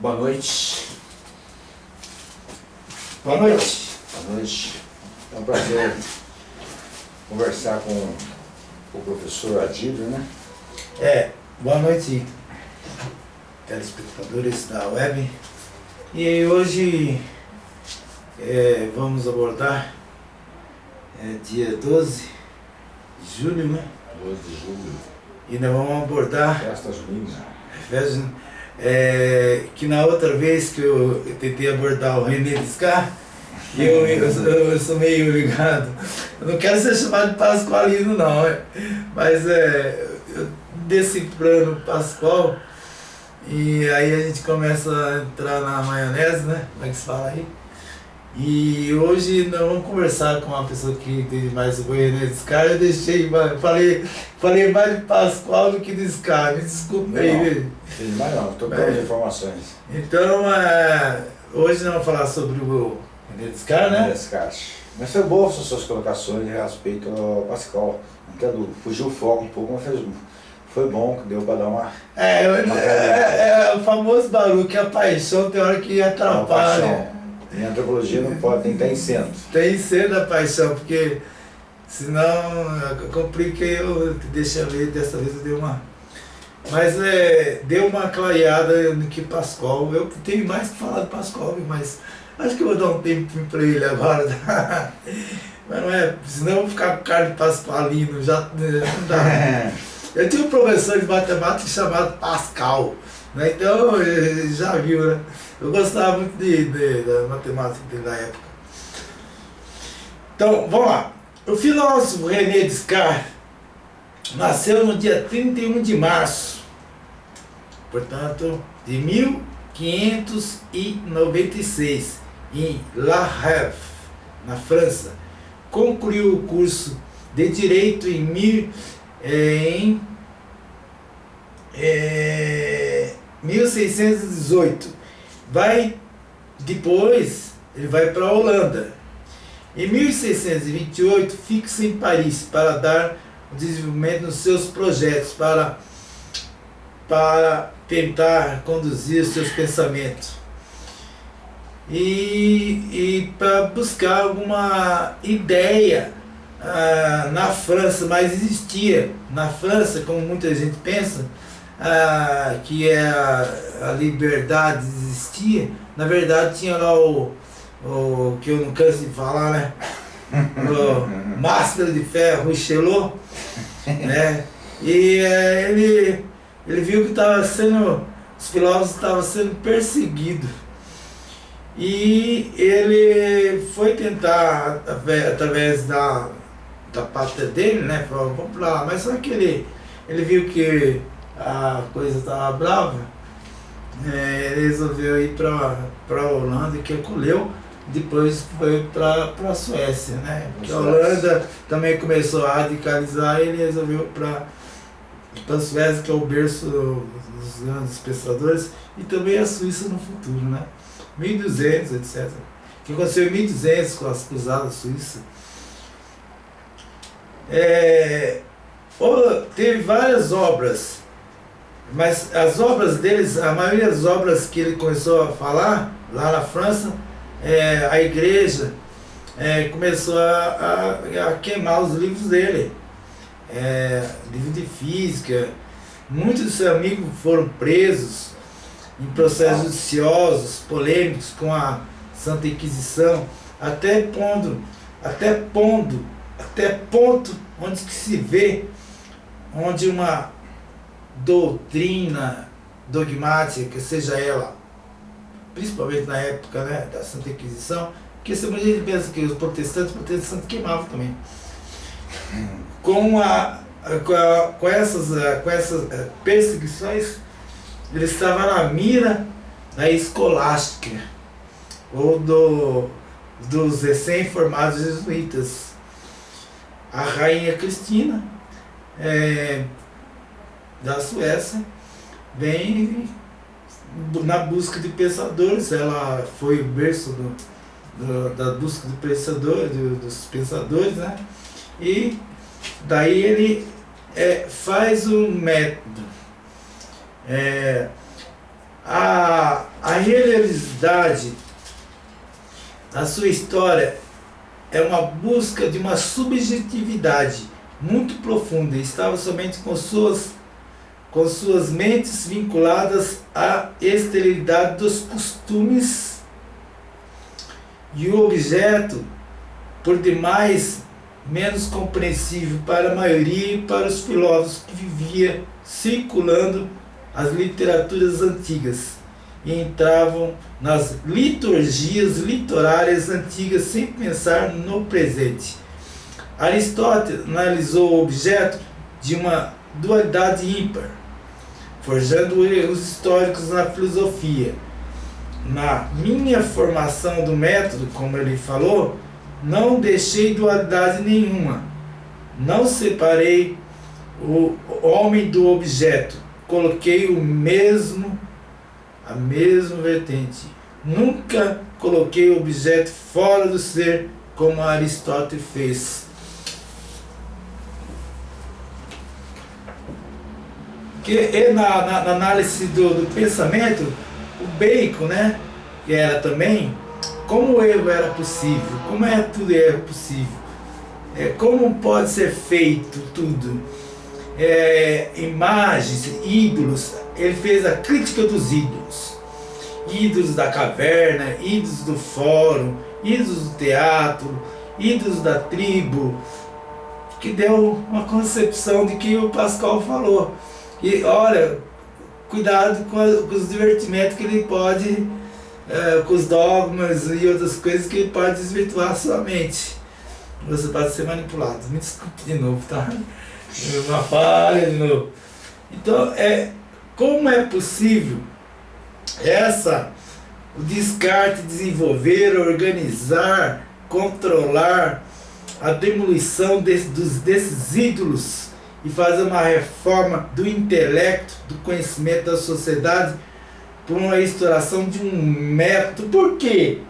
Boa noite. Boa noite. Boa noite. É um prazer conversar com o professor Adílio, né? É, boa noite, telespectadores da web. E hoje é, vamos abordar é, dia 12 de julho, né? 12 de julho, E nós vamos abordar festa junina. Veja, é, que na outra vez que eu, tentei abordar o René Descar, eu, eu, eu sou meio ligado. Eu não quero ser chamado de Pascoalino não, é, mas é, eu desse plano Pascoal e aí a gente começa a entrar na maionese, né? Como é que se fala aí? E hoje nós vamos conversar com uma pessoa que entende mais o René Descar. Eu deixei, falei, falei mais de Pascoal do que Descar, me desculpa aí, Não. viu? Tem mais não, estou pelas informações. Então, é, hoje nós vamos falar sobre o René né? Descarte. Mas foi boa as suas colocações a respeito ao Pascal. Não dúvida. Fugiu o foco um pouco, mas fez, foi bom que deu para dar uma, É, eu- é, é o famoso barulho que a paixão tem hora que uma atrapalha. Em antropologia não pode, tem que estar em centro. Tem ser da paixão, porque senão eu compliquei, eu deixa eu ver, dessa vez eu dei uma. Mas é, deu uma clareada no que Pascoal. Eu tenho mais que falar do Pascoal, mas acho que eu vou dar um tempo para ele agora. tá? Mas não é, senão eu vou ficar com cara de Pascoalino, já não dá. Eu tinha um professor de matemática chamado Pascal, né? então já viu, né? Eu gostava muito de, de- da matemática na época. Então, vamos lá. O filósofo René Descartes nasceu no dia 31 de março, portanto, de 1596, em La Havre, na França. Concluiu o curso de Direito em, mil, eh, em eh, 1618. Vai depois, ele vai para a Holanda. Em 1628, fixa em Paris para dar o desenvolvimento nos seus projetos, para, para tentar conduzir seus pensamentos. E, e para buscar alguma ideia ah, na França, mas existia na França, como muita gente pensa, ah, que é a, a liberdade existia, na verdade tinha lá o, o que eu não canso de falar, né? O máscara de ferro, Richelieu, né? E eh, ele, ele viu que estava sendo, os filósofos estavam sendo perseguidos. E ele foi tentar, através da, da pátria dele, né? Falou, vamos pra lá. Mas só que ele, ele viu que a coisa estava brava, é, ele resolveu ir para a Holanda, que acolheu, depois foi para a Suécia, né? Porque a Holanda também começou a radicalizar e ele resolveu para a Suécia, que é o berço dos grandes pensadores, e também a Suíça no futuro, né? 1200, etc. O que aconteceu em 1200 com as cruzadas suíças. É, teve várias obras, mas as obras deles, a maioria das obras que ele começou a falar lá na França, é, a igreja é, começou a, a- a queimar os livros dele. É, livro de física. Muitos dos seus amigos foram presos em processos judiciosos, polêmicos com a Santa Inquisição, até pondo, até pondo, até ponto onde se vê onde uma doutrina dogmática, seja ela, principalmente na época né, da Santa Inquisição, porque se a gente pensa que os protestantes, os protestantes queimavam também. Com, a, com, a- com essas, eh, com essas eh, perseguições, ele estava na mira da escolástica, ou do, dos recém-formados jesuítas. A rainha Cristina, eh, da Suécia, vem na busca de pensadores, ela foi o berço do, do- da busca de pensador, do- dos pensadores, né? E daí ele é, faz um método. É, a, a realidade da sua história é uma busca de uma subjetividade muito profunda. Estava somente com suas, com suas mentes vinculadas à esterilidade dos costumes e o objeto, por demais menos compreensível para a maioria e para os filósofos que vivia circulando as literaturas antigas e entravam nas liturgias literárias antigas sem pensar no presente. Aristóteles analisou o objeto de uma dualidade ímpar, forjando erros históricos na filosofia. Na minha formação do método, como ele falou, não deixei dualidade nenhuma. Não separei o homem do objeto. Coloquei o mesmo, a mesma vertente. Nunca coloquei o objeto fora do ser, como Aristóteles fez. Que na, na, na análise do, do pensamento, o Bacon, né, que era também como o erro era possível, como é tudo erro possível, é, como pode ser feito tudo, é, imagens, ídolos, ele fez a crítica dos ídolos, ídolos da caverna, ídolos do fórum, ídolos do teatro, ídolos da tribo, que deu uma concepção de que o Pascal falou. E olha, cuidado com, a, com os divertimentos que ele pode é, com os dogmas e outras coisas que pode desvirtuar a sua mente. Você pode ser manipulado. Me desculpe de novo, tá? Uma falha de novo. Então, é, como é possível essa, o descarte, desenvolver, organizar, controlar a demolição dos, desses ídolos e fazer uma reforma do intelecto, do conhecimento da sociedade por uma instauração de um método. Por quê?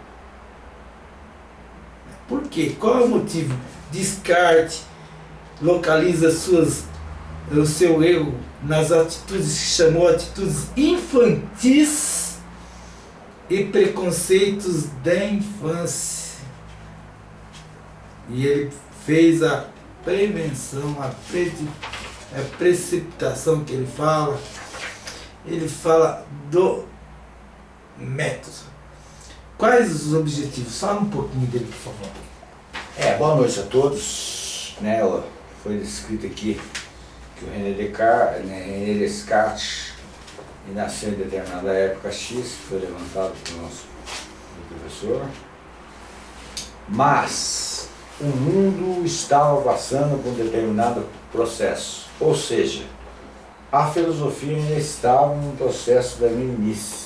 Por quê? Qual é o motivo? Descarte localiza suas, o seu erro nas atitudes que chamou atitudes infantis e preconceitos da infância. E ele fez a prevenção, a, pre, a precipitação que ele fala, ele fala do método. Quais os objetivos? Fala um pouquinho dele, por favor. É, boa noite a todos. Né, foi descrito aqui que o René Descartes, né, René Descartes nasceu em determinada época X, foi levantado pelo nosso professor. Mas o mundo estava passando por um determinado processo. Ou seja, a filosofia ainda estava no processo da meninice.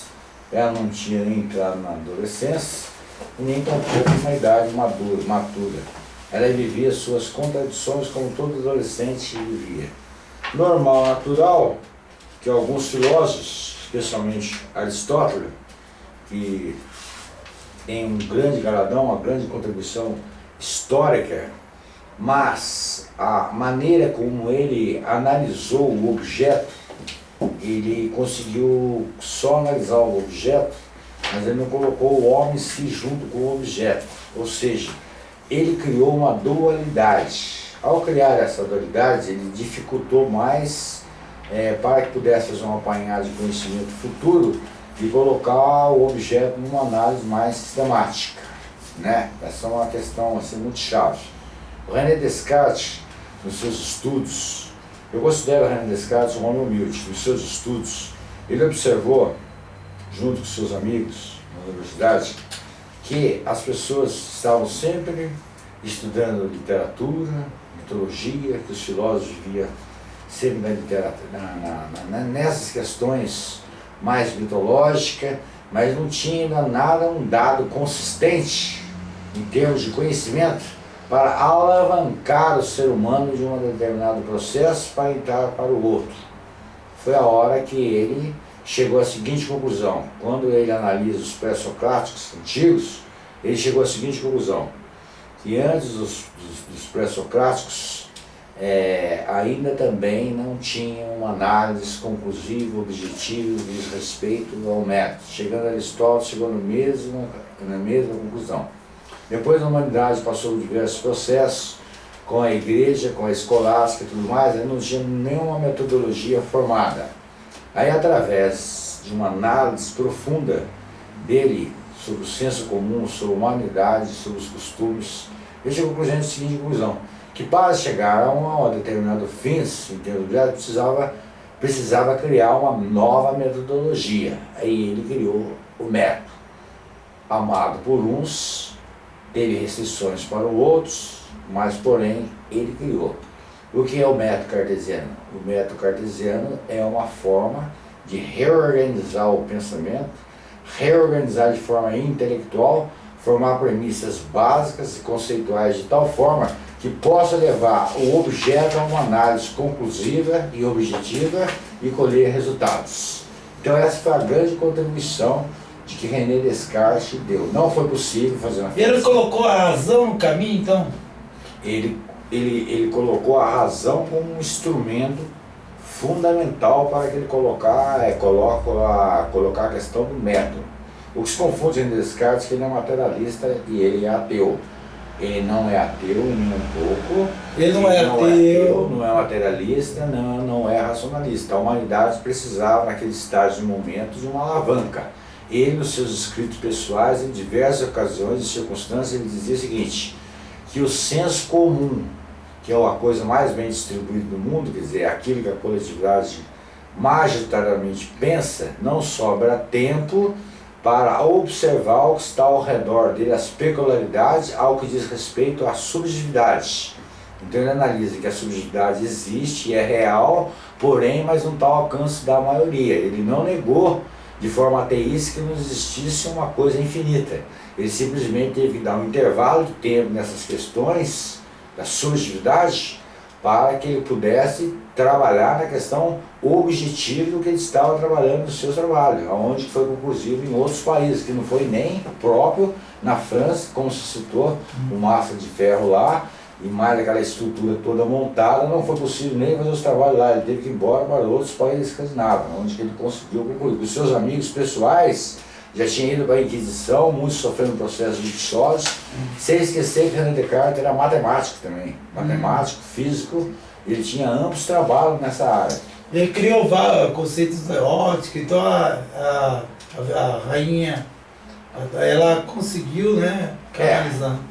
Ela não tinha nem entrado na adolescência nem tampouco na idade madura, matura. Ela vivia suas contradições como todo adolescente vivia. Normal, natural, que alguns filósofos, especialmente Aristóteles, que tem um grande galardão, uma grande contribuição histórica mas a maneira como ele analisou o objeto, ele conseguiu só analisar o objeto, mas ele não colocou o homem se junto com o objeto. Ou seja, ele criou uma dualidade. Ao criar essa dualidade, ele dificultou mais é, para que pudesse fazer um apanhado de conhecimento futuro e colocar o objeto numa análise mais sistemática. Né? Essa é uma questão assim, muito chave. O René Descartes, nos seus estudos, eu considero o René Descartes um homem humilde, nos seus estudos, ele observou, junto com seus amigos na universidade, que as pessoas estavam sempre estudando literatura, mitologia, que os filósofos viviam sempre na literatura, na, na, na, nessas questões mais mitológicas, mas não tinha ainda nada, um dado consistente em termos de conhecimento para alavancar o ser humano de um determinado processo para entrar para o outro. Foi a hora que ele chegou à seguinte conclusão. Quando ele analisa os pré-socráticos antigos, ele chegou à seguinte conclusão, que antes dos, dos, dos pré-socráticos, é, ainda também não tinha uma análise conclusiva, objetiva, de respeito ao método. Chegando a Aristóteles, chegou no mesmo, na mesma conclusão. Depois a humanidade passou por diversos processos, com a igreja, com a escolástica e tudo mais, não tinha nenhuma metodologia formada. Aí através de uma análise profunda dele sobre o senso comum, sobre a humanidade, sobre os costumes, ele chegou à seguinte conclusão que para chegar a um determinado fim em termos de precisava, precisava criar uma nova metodologia. Aí ele criou o método, amado por uns, teve restrições para outros, mas porém ele criou. O que é o método cartesiano? O método cartesiano é uma forma de reorganizar o pensamento, reorganizar de forma intelectual, formar premissas básicas e conceituais de tal forma que possa levar o objeto a uma análise conclusiva e objetiva e colher resultados. Então essa foi a grande contribuição de que René Descartes deu. Não foi possível fazer uma Ele colocou a razão no caminho, então? Ele, ele, ele colocou a razão como um instrumento fundamental para que ele colocar, é, coloca a, colocar a questão do método. O que se confunde René Descartes é que ele é materialista e ele é ateu. Ele não é ateu nem um pouco. Ele não, é, não ateu. é ateu. Não é materialista, não, não é racionalista. A humanidade precisava, naquele estágio de momento, de uma alavanca. Ele, nos seus escritos pessoais, em diversas ocasiões e circunstâncias, ele dizia o seguinte, que o senso comum, que é a coisa mais bem distribuída do mundo, quer dizer, aquilo que a coletividade majoritariamente pensa, não sobra tempo para observar o que está ao redor dele, as peculiaridades ao que diz respeito à subjetividade. Então ele analisa que a subjetividade existe é real, porém, mas não está ao alcance da maioria. Ele não negou de forma ateísta que não existisse uma coisa infinita. Ele simplesmente teve que dar um intervalo de tempo nessas questões da subjetividade para que ele pudesse trabalhar na questão objetiva que ele estava trabalhando no seu trabalho, onde foi conclusivo em outros países, que não foi nem próprio na França, como se citou, o massa de ferro lá, e mais aquela estrutura toda montada, não foi possível nem fazer os trabalhos lá, ele teve que ir embora para outros países escandinavos, onde ele conseguiu concluir. Os seus amigos pessoais já tinham ido para a Inquisição, muitos sofrendo processo de sólidos, sem esquecer que René Descartes era matemático também, matemático, físico, ele tinha amplos trabalhos nessa área. Ele criou conceitos eróticos, então a, a, a, rainha, ela conseguiu, né, canalizar. É.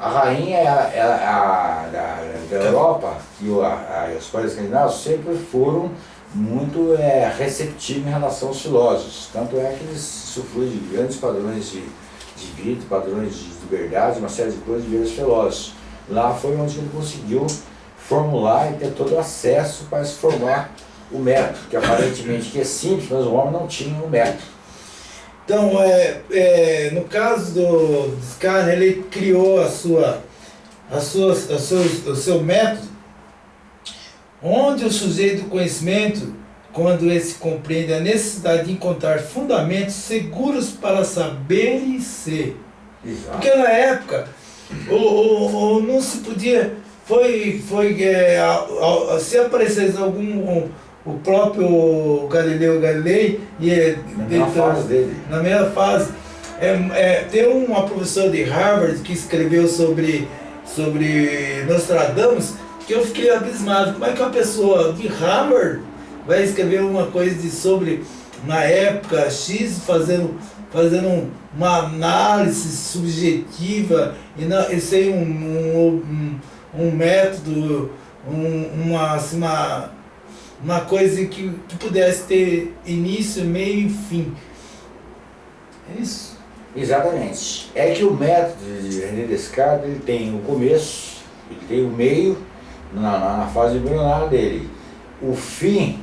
A rainha a, a, da, da Europa e os países escandinavos sempre foram muito é, receptivos em relação aos filósofos. Tanto é que eles sofreram de grandes padrões de, de vida, padrões de liberdade, uma série de coisas de os filósofos. Lá foi onde ele conseguiu formular e ter todo o acesso para se formar o método, que aparentemente que é simples, mas o homem não tinha o método. Então, é, é, no caso do Descartes, ele criou a sua, a sua, a sua, o seu método, onde o sujeito do conhecimento, quando esse compreende a necessidade de encontrar fundamentos seguros para saber e ser. Exato. Porque na época, o, o, o, não se podia foi, foi é, a, a, se aparecesse algum o próprio Galileu Galilei e é, na mesma fase dele na mesma fase é, é, tem uma professora de Harvard que escreveu sobre sobre Nostradamus que eu fiquei abismado como é que uma pessoa de Harvard vai escrever uma coisa de, sobre na época X fazendo fazendo uma análise subjetiva e, não, e sem um, um um método, um, uma, assim, uma, uma coisa que, que pudesse ter início, meio e fim. É isso. Exatamente. É que o método de René Descartes ele tem o começo, ele tem o meio na, na, fase embrionária dele. O fim,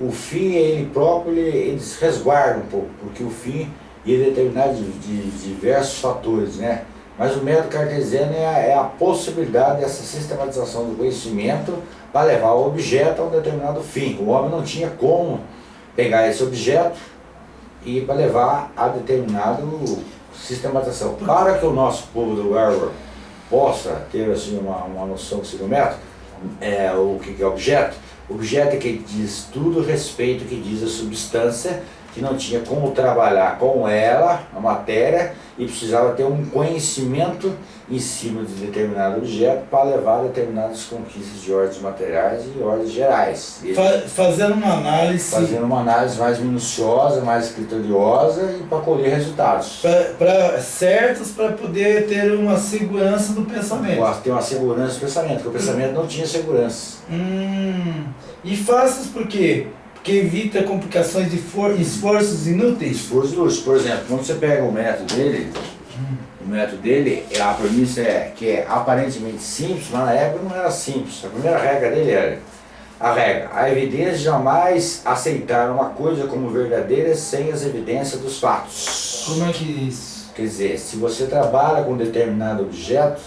o fim ele próprio, ele, ele se resguarda um pouco, porque o fim é determinado de, de, diversos fatores, né? Mas o método cartesiano é a, é a possibilidade dessa sistematização do conhecimento para levar o objeto a um determinado fim. O homem não tinha como pegar esse objeto e para levar a determinada sistematização. Para que o nosso povo do Harvard possa ter assim, uma, uma noção do método, é, o que, é objeto? Objeto é que diz tudo respeito que diz a substância que não tinha como trabalhar com ela, a matéria, e precisava ter um conhecimento em cima de determinado objeto para levar a determinadas conquistas de ordens materiais e ordens gerais. E Fa fazendo uma análise. Fazendo uma análise mais minuciosa, mais criteriosa e para colher resultados. Pra, pra, certos para poder ter uma segurança do pensamento. Ter uma segurança do pensamento, porque o pensamento não tinha segurança. Hum, e fáceis por Porque evita complicações de esforços inúteis. Esforços inúteis. Por exemplo, quando você pega o método dele, o método dele, a premissa é que é aparentemente simples, mas na época não era simples. A primeira regra dele era a regra, a evidência jamais aceitar uma coisa como verdadeira sem as evidências dos fatos. Como é que é isso? Quer dizer, se você trabalha com determinado objeto,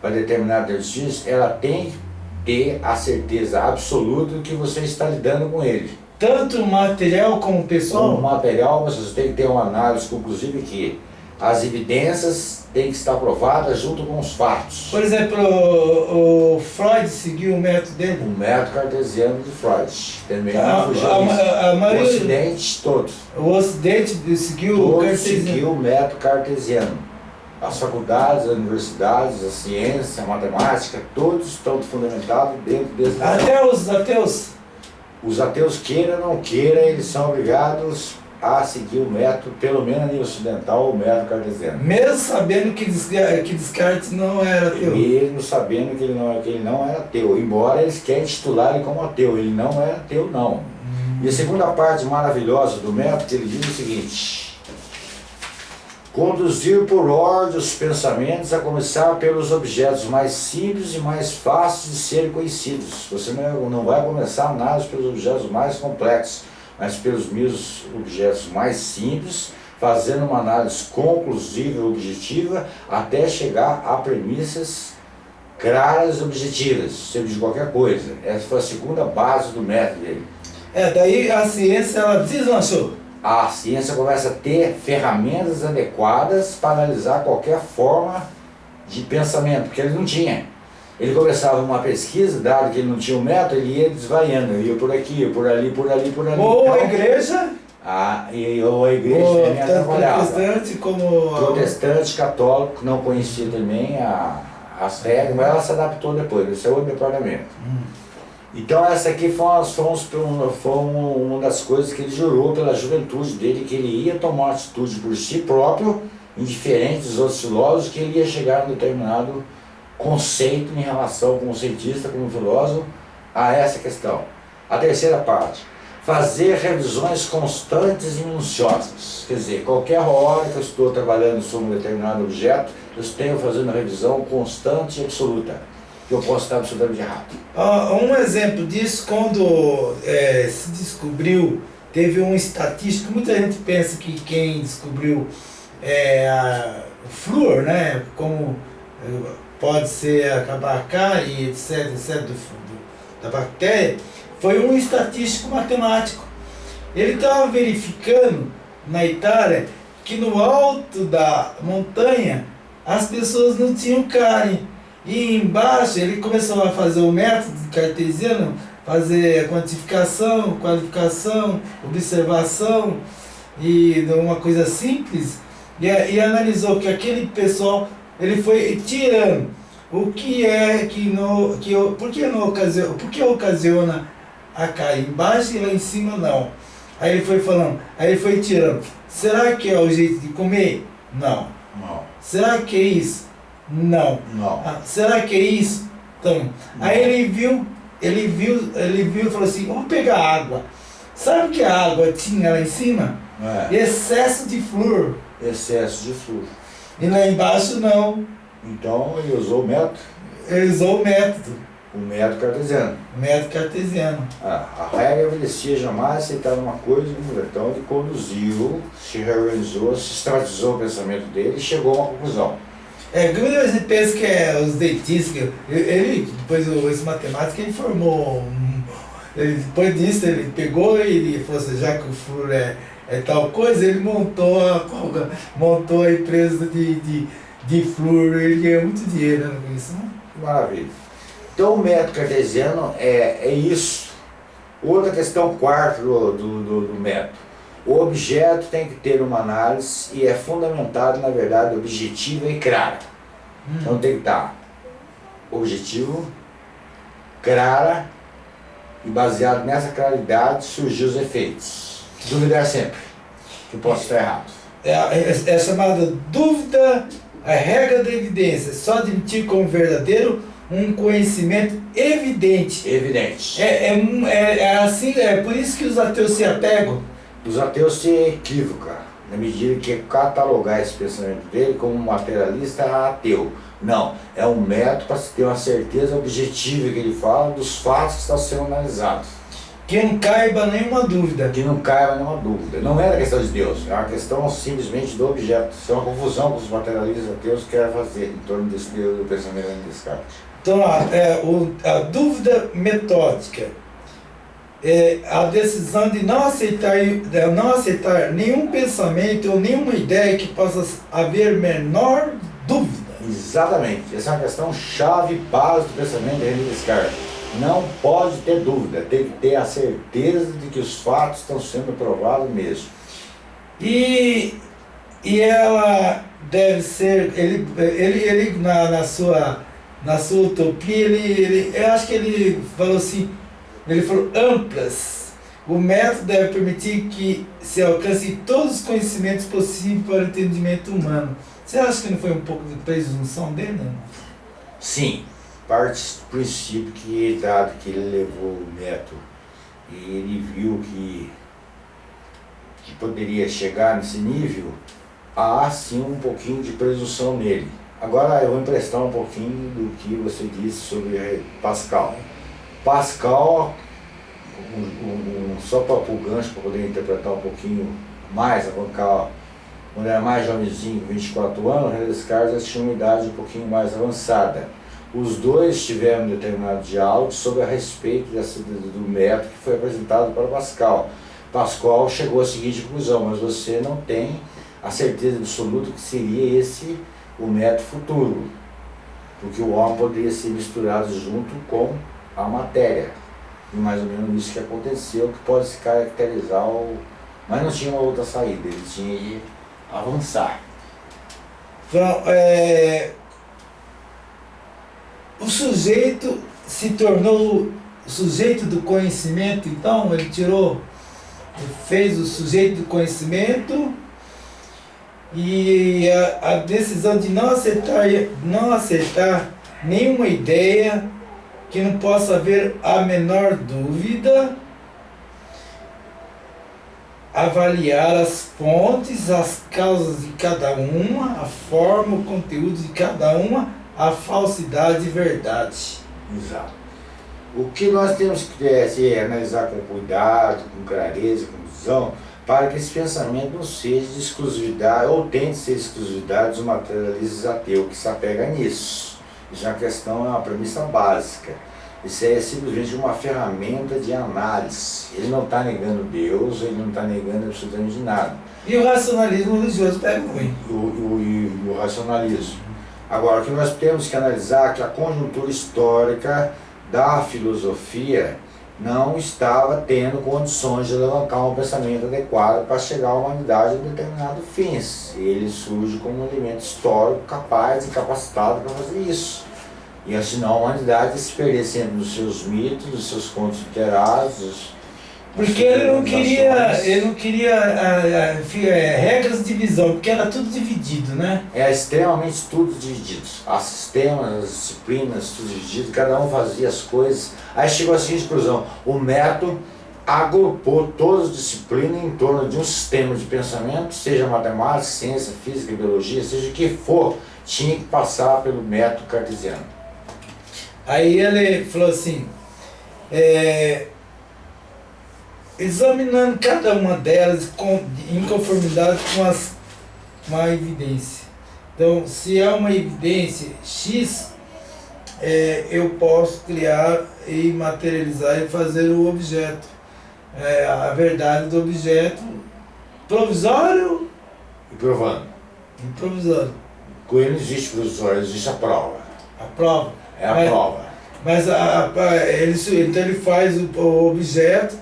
para determinado exercício, ela tem que ter a certeza absoluta de que você está lidando com ele. Tanto material como pessoal? Como material, mas você tem que ter uma análise conclusiva que as evidências têm que estar provadas junto com os fatos. Por exemplo, o, o Freud seguiu o método dele? O método cartesiano de Freud. Também a, não fugiu a, a, a maioria, O Ocidente todo. O Ocidente seguiu todo o cartesiano. seguiu o método cartesiano. As faculdades, as universidades, a ciência, a matemática, todos estão fundamentados dentro desse Até os ateus? Os ateus, queira ou não queira, eles são obrigados a seguir o método, pelo menos a nível ocidental, o método cartesiano. Mesmo sabendo que, que Descartes não era ateu? Mesmo sabendo que ele, não, que ele não era ateu, embora eles querem titular ele como ateu, ele não é ateu não. Hum. E a segunda parte maravilhosa do método, ele diz o seguinte, conduzir por ordem os pensamentos, a começar pelos objetos mais simples e mais fáceis de serem conhecidos. Você não vai começar a análise pelos objetos mais complexos, mas pelos mesmos objetos mais simples, fazendo uma análise conclusiva e objetiva até chegar a premissas claras e objetivas, sempre de qualquer coisa. Essa foi a segunda base do método dele. É, daí a ciência ela deslanchou. A ciência começa a ter ferramentas adequadas para analisar qualquer forma de pensamento, porque ele não tinha. Ele começava uma pesquisa, dado que ele não tinha um método, ele ia desvaiando, ia por aqui, ia por ali, por ali, por ali. Ou então, a igreja. A, e, ou a igreja ou, também atrapalhava. Protestante como... Protestante, católico, não conhecia também a, as regras, mas ela se adaptou depois, isso é outro departamento. Hum. Então essa aqui foi, uma, foi, foi uma das coisas que ele jurou pela juventude dele, que ele ia tomar uma atitude por si próprio, indiferente dos outros filósofos, que ele ia chegar a um determinado conceito em relação como cientista, como filósofo, a essa questão. A terceira parte, fazer revisões constantes e minuciosas. Quer dizer, qualquer hora que eu estou trabalhando sobre um determinado objeto, eu estou fazendo revisão constante e absoluta, que eu posso estar absolutamente errado. Uh, um exemplo disso, quando é, se descobriu, teve um estatístico, muita gente pensa que quem descobriu é, a, o flúor, né, como pode ser a cárie, etc, etc, do, do, da bactéria, foi um estatístico matemático. Ele estava verificando na Itália que no alto da montanha as pessoas não tinham cárie. E embaixo ele começou a fazer o método cartesiano, fazer quantificação, qualificação, observação, e uma coisa simples, e, e analisou que aquele pessoal ele foi tirando o que é que no que por que não ocasiona, por que ocasiona a cair embaixo e lá em cima não. Aí ele foi falando, aí ele foi tirando. Será que é o jeito de comer? Não. Não. Será que é isso? Não. Não. Ah, será que é isso? Então, não. aí ele viu, ele viu, ele viu e falou assim, vamos pegar água. Sabe que a água tinha lá em cima? É. Excesso de flúor. Excesso de flúor. E lá embaixo não. Então ele usou o método? Ele usou o método. O método cartesiano. O método cartesiano. Ah, a regra obedecia jamais aceitar uma coisa Então ele conduziu, se reorganizou, sistematizou o pensamento dele e chegou a uma conclusão. É, quando você pensa que é os dentistas, ele, depois esse matemático, ele formou, ele, depois disso ele pegou e ele falou assim, já que o flúor é é tal coisa, ele montou a, montou a empresa de, de, de flúor, ele ganhou muito dinheiro né, com isso. Maravilha. Então o método cartesiano é, é isso. Outra questão quarta do, do, do, do método. O objeto tem que ter uma análise e é fundamentado, na verdade, objetiva e clara. Hum. Então tem que estar objetivo, clara e baseado nessa claridade surgir os efeitos. Duvidar sempre, que posso estar errado. É, é, é chamada dúvida, a regra da evidência, só admitir como verdadeiro um conhecimento evidente. Evidente. É, é, é, é, assim, é por isso que os ateus se apegam. Os ateus se equivocam, na medida que catalogar esse pensamento dele como materialista ateu. Não, é um método para se ter uma certeza objetiva que ele fala dos fatos que estão sendo analisados. Que não caiba nenhuma dúvida. Que não caiba nenhuma dúvida. Não é a questão de Deus, é uma questão simplesmente do objeto. Isso é uma confusão que os materialistas ateus querem fazer em torno desse do pensamento de Descartes. Então, a, é, o, a dúvida metódica é a decisão de não aceitar, de não aceitar nenhum pensamento ou nenhuma ideia que possa haver menor dúvida. Exatamente. Essa é uma questão chave base do pensamento de René Descartes. Não pode ter dúvida, tem que ter a certeza de que os fatos estão sendo provados mesmo. E, e ela deve ser, ele, ele, ele na, na, sua, na sua utopia, ele, ele, eu acho que ele falou assim, ele falou amplas. O método deve permitir que se alcance todos os conhecimentos possíveis para o entendimento humano você acha que não foi um pouco de presunção dele? Não? Sim, parte do princípio que, dado que ele levou o método e ele viu que, que poderia chegar nesse nível, há sim um pouquinho de presunção nele. Agora eu vou emprestar um pouquinho do que você disse sobre Pascal. Pascal, um, um, só para o gancho, para poder interpretar um pouquinho mais, avançar quando era mais jovenzinho, 24 anos, René Descartes tinha uma idade um pouquinho mais avançada. Os dois tiveram um determinado diálogo sobre a respeito do método que foi apresentado para Pascal. Pascal chegou à seguinte conclusão, mas você não tem a certeza absoluta que seria esse o método futuro, porque o homem poderia ser misturado junto com a matéria. E mais ou menos isso que aconteceu, que pode se caracterizar o... Mas não tinha uma outra saída, ele tinha que avançar. Então, é, o sujeito se tornou o sujeito do conhecimento, então ele tirou, ele fez o sujeito do conhecimento e a, a decisão de não aceitar, não aceitar nenhuma ideia que não possa haver a menor dúvida avaliar as fontes, as causas de cada uma, a forma, o conteúdo de cada uma, a falsidade e verdade. Exato. O que nós temos que ter é analisar com cuidado, com clareza, com visão, para que esse pensamento não seja de exclusividade, ou tente ser exclusividade dos materialistas ateus que se apega nisso. Isso é uma questão, é uma premissa básica. Isso é simplesmente uma ferramenta de análise. Ele não está negando Deus, ele não está negando absolutamente nada. E o racionalismo religioso pega ruim. O, o, e o racionalismo. Agora, o que nós temos que analisar é que a conjuntura histórica da filosofia não estava tendo condições de levantar um pensamento adequado para chegar à humanidade a determinado fins. Ele surge como um elemento histórico capaz e capacitado para fazer isso. E assim a humanidade se perder sempre nos seus mitos, nos seus contos literários. Porque ele não queria, ele não queria a, a, a, regras de divisão, porque era tudo dividido, né? É extremamente tudo dividido. As sistemas, as disciplinas, tudo dividido, cada um fazia as coisas. Aí chegou a seguinte conclusão, o método agrupou todas as disciplinas em torno de um sistema de pensamento, seja matemática, ciência, física, biologia, seja o que for, tinha que passar pelo método cartesiano. Aí ele falou assim, é, examinando cada uma delas com, em conformidade com, as, com a evidência. Então, se há uma evidência X, é, eu posso criar e materializar e fazer o objeto. É, a verdade do objeto provisório e provando. E provisório. Com ele não existe provisório, existe a prova. A prova. É a Mas, prova. Mas a, a, ele, então ele faz o, o, objeto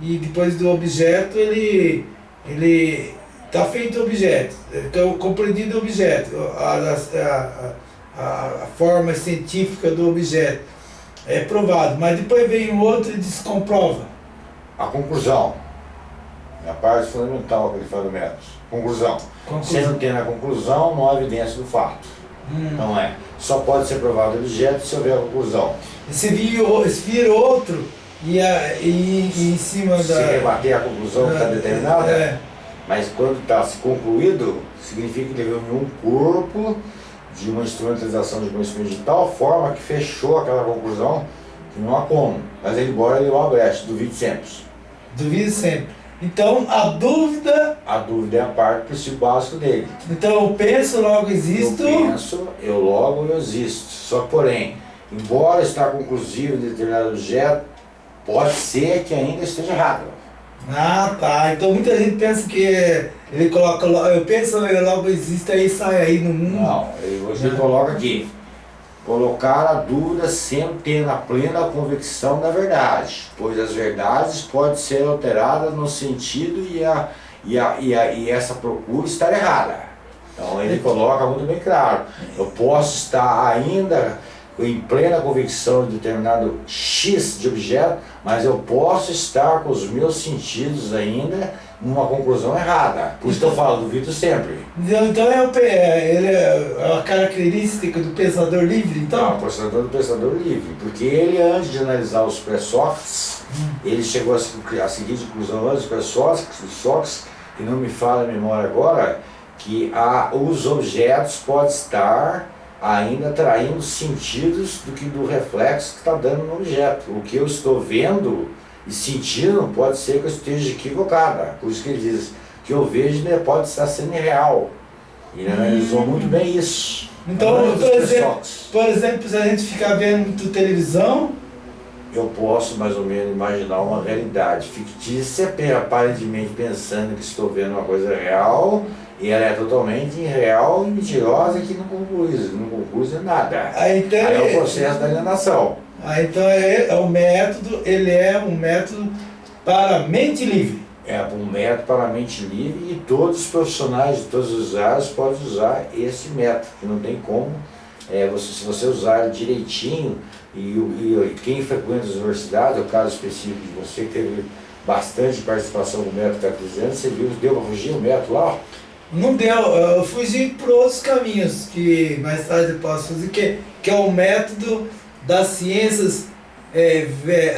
e depois do objeto ele ele está feito o objeto, então compreendido o objeto, a, a, a, a forma científica do objeto é provado, mas depois vem o outro e descomprova. A conclusão é a parte fundamental que ele fala do método. Conclusão. conclusão. Se não tem a conclusão, não há evidência do fato. Hum. Não é. Só pode ser provado o objeto se houver a conclusão. Se vir, se vir outro e, a, e, e em cima se da... Se rebater a conclusão que está determinada, é. mas quando está se concluído, significa que reuniu um corpo de uma instrumentalização de conhecimento de tal forma que fechou aquela conclusão que não há como. Mas ele embora ele o brecha, duvide sempre. Duvide sempre. Então a dúvida. A dúvida é a parte principal básico dele. Então eu penso, logo existo. Eu penso, eu logo eu existo. Só porém, embora estar conclusivo de determinado objeto, pode ser que ainda esteja errado. Ah tá. Então muita gente pensa que ele coloca, eu penso, logo existe aí sai aí no mundo. Não, você ah. coloca aqui. Colocar a dúvida sempre tendo a plena convicção da verdade, pois as verdades podem ser alteradas no sentido e, a, e, a, e, a, e essa procura estar errada. Então ele coloca muito bem claro, eu posso estar ainda em plena convicção de determinado X de objeto, mas eu posso estar com os meus sentidos ainda numa conclusão errada. Por isso que eu falo, duvido sempre. Então, então é, o, é, ele é a característica do pensador livre, então? Não, o pensador do pensador livre, porque ele antes de analisar os pré-Sócrates, hum. ele chegou a, a seguinte conclusão antes dos pré-Sócrates, que não me fala a memória agora, que a, os objetos podem estar ainda traindo sentidos do que do reflexo que está dando no objeto. O que eu estou vendo e sentindo pode ser que eu esteja equivocada. Por isso que ele diz que eu vejo né, pode estar sendo real. E ele analisou hum. muito bem isso. Então, por exemplo, por exemplo, se a gente ficar vendo televisão, eu posso mais ou menos imaginar uma realidade fictícia, aparentemente pensando que estou vendo uma coisa real, e ela é totalmente irreal e mentirosa que não conclui, não conclui nada. Aí, então, Aí é o processo da alienação. Ah, então é, é o método, ele é um método para mente livre. É um método para mente livre e todos os profissionais de todas as áreas podem usar esse método, que não tem como, é, você, se você usar direitinho, e, e, e quem frequenta as universidades, é o caso específico de você, que teve bastante participação no método cartesiano, você viu, deu para fugir o método lá? Não deu, eu fugi por outros caminhos, que mais tarde eu posso fazer, que, que é o método das ciências, é,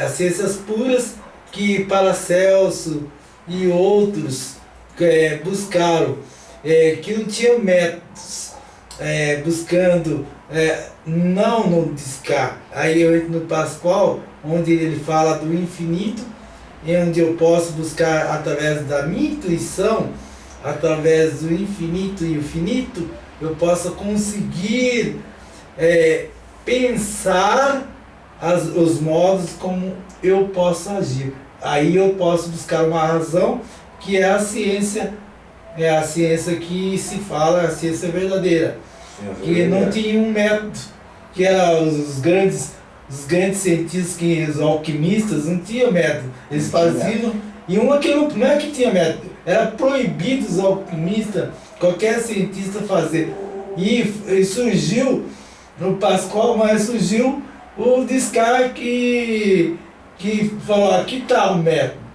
as ciências puras que Paracelso e outros é, buscaram, é, que não tinham métodos, é, buscando é, não no Descartes. Aí eu entro no Pascoal, onde ele fala do infinito, e onde eu posso buscar através da minha intuição, através do infinito e o finito, eu possa conseguir é, pensar as, os modos como eu posso agir. Aí eu posso buscar uma razão que é a ciência, é a ciência que se fala, a ciência verdadeira. que não tinha um método, que era os grandes, os grandes cientistas, que, os alquimistas, não tinham método. Eles faziam. E uma que não, não é que tinha método, era proibido os alquimistas, qualquer cientista fazer. E, e surgiu no Pascoal, mas surgiu o Descartes que, que falou, aqui está o método.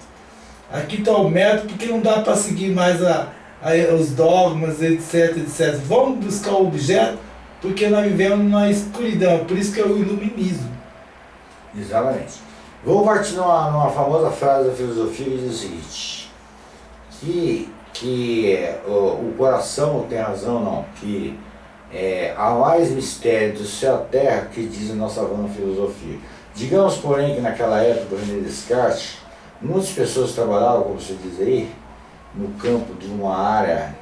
Aqui está o método, porque não dá para seguir mais a, a, os dogmas, etc, etc. Vamos buscar o objeto, porque nós vivemos na escuridão, por isso que é o iluminismo. Exatamente. Vou partir numa, numa famosa frase da filosofia que diz o seguinte, que, que o, o coração tem razão não, que é, há mais mistério do céu à terra que diz a nossa vã filosofia. Digamos, porém, que naquela época do René Descartes, muitas pessoas trabalhavam, como você diz aí, no campo de uma área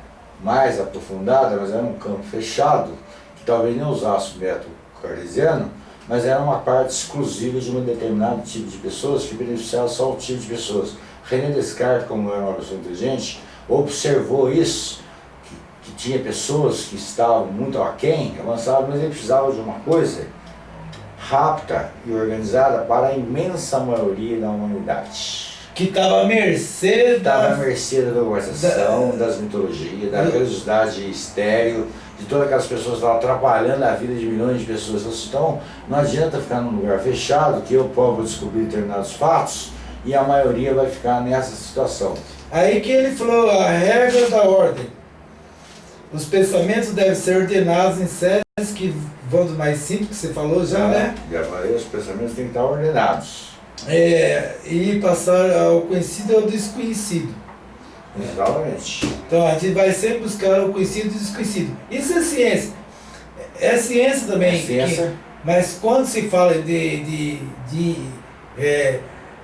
mais aprofundada, mas era um campo fechado, que talvez não usasse o método cartesiano, mas era uma parte exclusiva de um determinado tipo de pessoas que beneficiava só o tipo de pessoas. René Descartes, como era uma pessoa inteligente, observou isso que tinha pessoas que estavam muito aquém, avançadas, mas ele precisava de uma coisa rápida e organizada para a imensa maioria da humanidade. Que estava à mercê Estava à da... mercê da globalização, das mitologias, da religiosidade estéreo, de todas aquelas pessoas que estavam atrapalhando a vida de milhões de pessoas. Então, não adianta ficar num lugar fechado, que eu posso descobrir determinados fatos, e a maioria vai ficar nessa situação. Aí que ele falou a regra da ordem. Os pensamentos devem ser ordenados em séries que vão do mais simples, que você falou já, né? Já falei, os pensamentos têm que estar ordenados. É, e passar ao conhecido e ao desconhecido. Exatamente. Então a gente vai sempre buscar o conhecido e o desconhecido. Isso é ciência. É ciência também. É ciência. que- mas quando se fala de, de, de é,